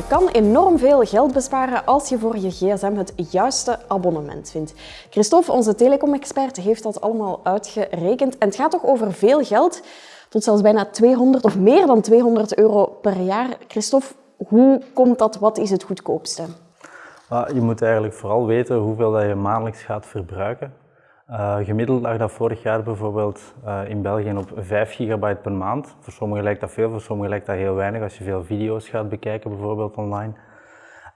Je kan enorm veel geld besparen als je voor je gsm het juiste abonnement vindt. Christophe, onze telecom-expert, heeft dat allemaal uitgerekend. En het gaat toch over veel geld, tot zelfs bijna 200 of meer dan 200 euro per jaar. Christophe, hoe komt dat? Wat is het goedkoopste? Je moet eigenlijk vooral weten hoeveel je maandelijks gaat verbruiken. Uh, gemiddeld lag dat vorig jaar bijvoorbeeld uh, in België op 5 gigabyte per maand. Voor sommigen lijkt dat veel, voor sommigen lijkt dat heel weinig als je veel video's gaat bekijken bijvoorbeeld online.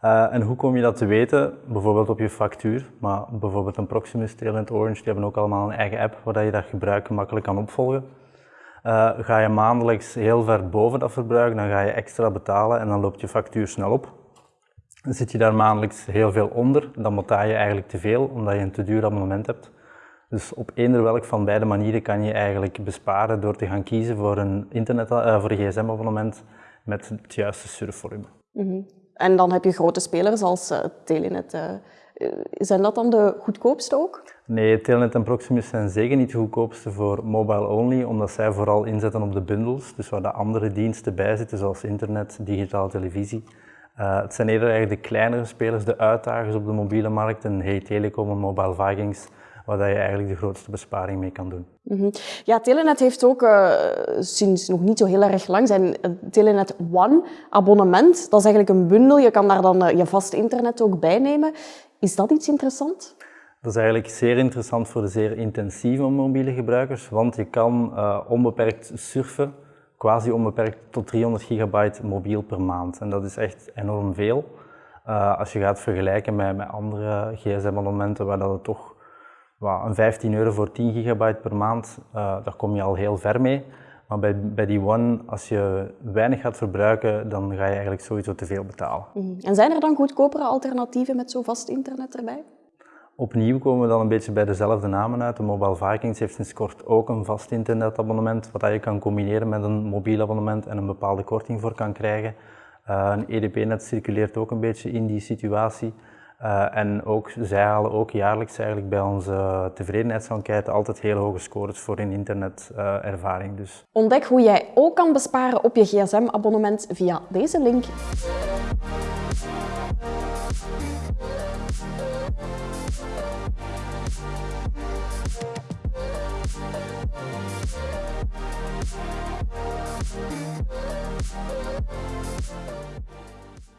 Uh, en hoe kom je dat te weten? Bijvoorbeeld op je factuur, maar bijvoorbeeld een Proximus, Telenet, Orange, die hebben ook allemaal een eigen app waar je dat gebruik makkelijk kan opvolgen. ga je maandelijks heel ver boven dat verbruik, dan ga je extra betalen en dan loopt je factuur snel op. Zit je daar maandelijks heel veel onder, dan betaal je eigenlijk te veel omdat je een te duur abonnement hebt. Dus op eender welk van beide manieren kan je eigenlijk besparen door te gaan kiezen voor een, internet, uh, voor een gsm-abonnement met het juiste surfvolume. Mm En dan heb je grote spelers als uh, Telenet. Uh, zijn dat dan de goedkoopste ook? Nee, Telenet en Proximus zijn zeker niet de goedkoopste voor mobile only, omdat zij vooral inzetten op de bundles, dus waar de andere diensten bij zitten, zoals internet, digitale televisie. Uh, het zijn eerder eigenlijk de kleinere spelers, de uitdagers op de mobiele markt, en Hey Telecom en Mobile Vikings, waar je eigenlijk de grootste besparing mee kan doen. Mm Ja, Telenet heeft ook uh, sinds nog niet zo heel erg lang zijn eh, Telenet One abonnement. Dat is eigenlijk een bundel. Je kan daar dan uh, je vast internet ook bij nemen. Is dat iets interessant? Dat is eigenlijk zeer interessant voor de zeer intensieve mobiele gebruikers, want je kan uh, onbeperkt surfen, quasi onbeperkt tot 300 gigabyte mobiel per maand. En dat is echt enorm veel. Uh, als je gaat vergelijken met, met andere gsm-abonnementen waar dat het toch een 15 euro voor 10 gigabyte per maand, uh, daar kom je al heel ver mee. Maar bij, bij die One, als je weinig gaat verbruiken, dan ga je eigenlijk sowieso te veel betalen. Mhm. En zijn er dan goedkopere alternatieven met zo vast internet erbij? Opnieuw komen we dan een beetje bij dezelfde namen uit. De Mobile Vikings heeft sinds kort ook een vast internetabonnement, wat je kan combineren met een mobiel abonnement en een bepaalde korting voor kan krijgen. Uh, een EDP-net circuleert ook een beetje in die situatie. Eh, en ook, zij halen ook jaarlijks eigenlijk bij onze tevredenheidsenquête altijd heel hoge scores voor hun internetervaring. Eh, uh, dus. Ontdek hoe jij ook kan besparen op je gsm-abonnement via deze link.